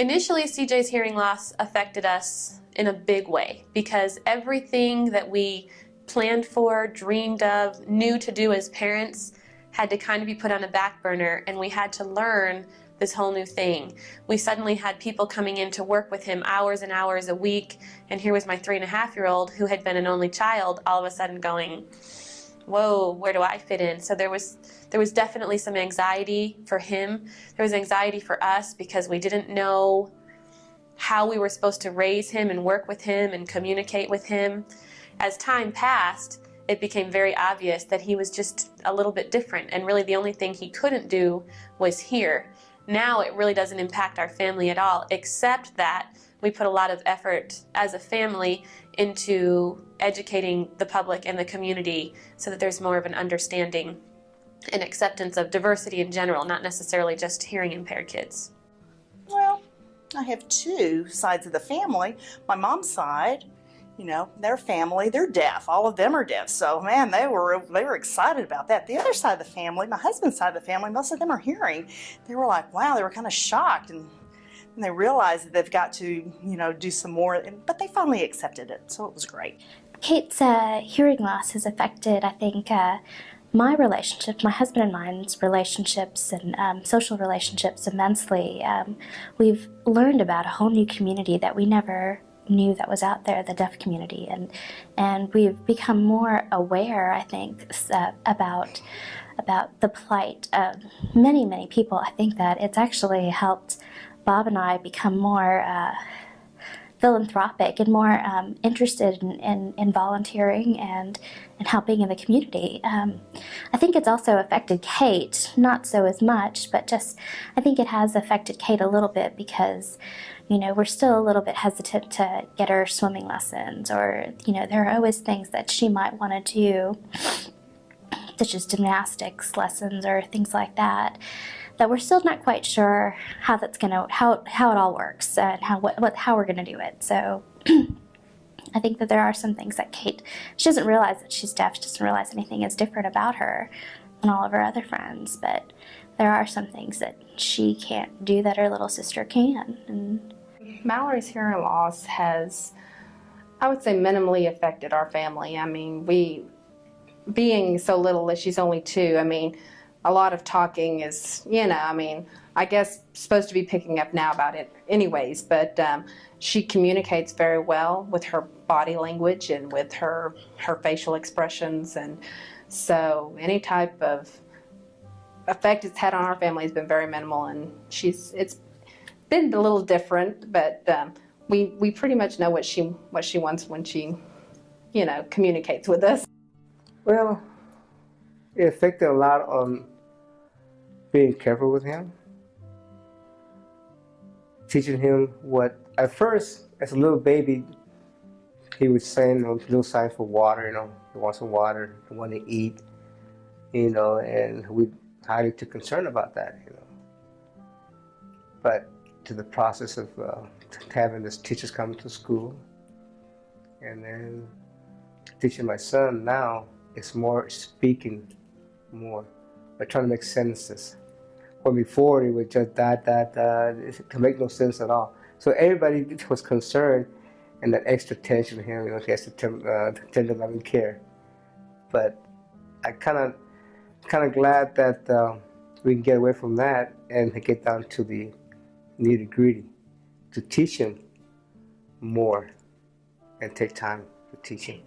Initially, CJ's hearing loss affected us in a big way because everything that we planned for, dreamed of, knew to do as parents had to kind of be put on a back burner and we had to learn this whole new thing. We suddenly had people coming in to work with him hours and hours a week and here was my three and a half year old who had been an only child all of a sudden going, whoa, where do I fit in? So there was there was definitely some anxiety for him. There was anxiety for us because we didn't know how we were supposed to raise him and work with him and communicate with him. As time passed, it became very obvious that he was just a little bit different and really the only thing he couldn't do was hear. Now it really doesn't impact our family at all except that we put a lot of effort as a family into educating the public and the community so that there's more of an understanding and acceptance of diversity in general, not necessarily just hearing impaired kids. Well, I have two sides of the family. My mom's side, you know, their family, they're deaf. All of them are deaf. So man, they were they were excited about that. The other side of the family, my husband's side of the family, most of them are hearing. They were like, wow, they were kind of shocked and, and they realized that they've got to, you know, do some more. But they finally accepted it, so it was great. Kate's uh, hearing loss has affected, I think, uh, my relationship, my husband and mine's relationships and um, social relationships immensely. Um, we've learned about a whole new community that we never knew that was out there, the deaf community, and and we've become more aware, I think, uh, about about the plight of many, many people. I think that it's actually helped Bob and I become more uh, philanthropic and more um, interested in, in, in, volunteering and, and helping in the community. Um, I think it's also affected Kate, not so as much, but just I think it has affected Kate a little bit because you know, we're still a little bit hesitant to get her swimming lessons or, you know, there are always things that she might want to do, such as gymnastics lessons or things like that that we're still not quite sure how that's gonna how how it all works and how what, what how we're gonna do it. So I think that there are some things that Kate she doesn't realize that she's deaf. She doesn't realize anything is different about her than all of her other friends. But there are some things that she can't do that her little sister can. And Mallory's hearing loss has, I would say, minimally affected our family. I mean, we being so little that she's only two. I mean a lot of talking is, you know, I mean, I guess supposed to be picking up now about it anyways, but um, she communicates very well with her body language and with her, her facial expressions. And so any type of effect it's had on our family has been very minimal and she's, it's been a little different, but um, we, we pretty much know what she, what she wants when she, you know, communicates with us. Well, it affected a lot on being careful with him, teaching him what, at first, as a little baby, he would say you know, little signs for water, you know, he wants some water, he wants to eat, you know, and we highly too concerned about that, you know. But to the process of uh, having this teachers come to school, and then teaching my son now, it's more speaking more, but trying to make sentences before it was just that, that, that, to make no sense at all. So everybody was concerned and that extra tension here, you know, he has to tend, uh, tender loving care. But I kind of, kind of glad that uh, we can get away from that and get down to the nitty gritty to teach him more and take time for teaching.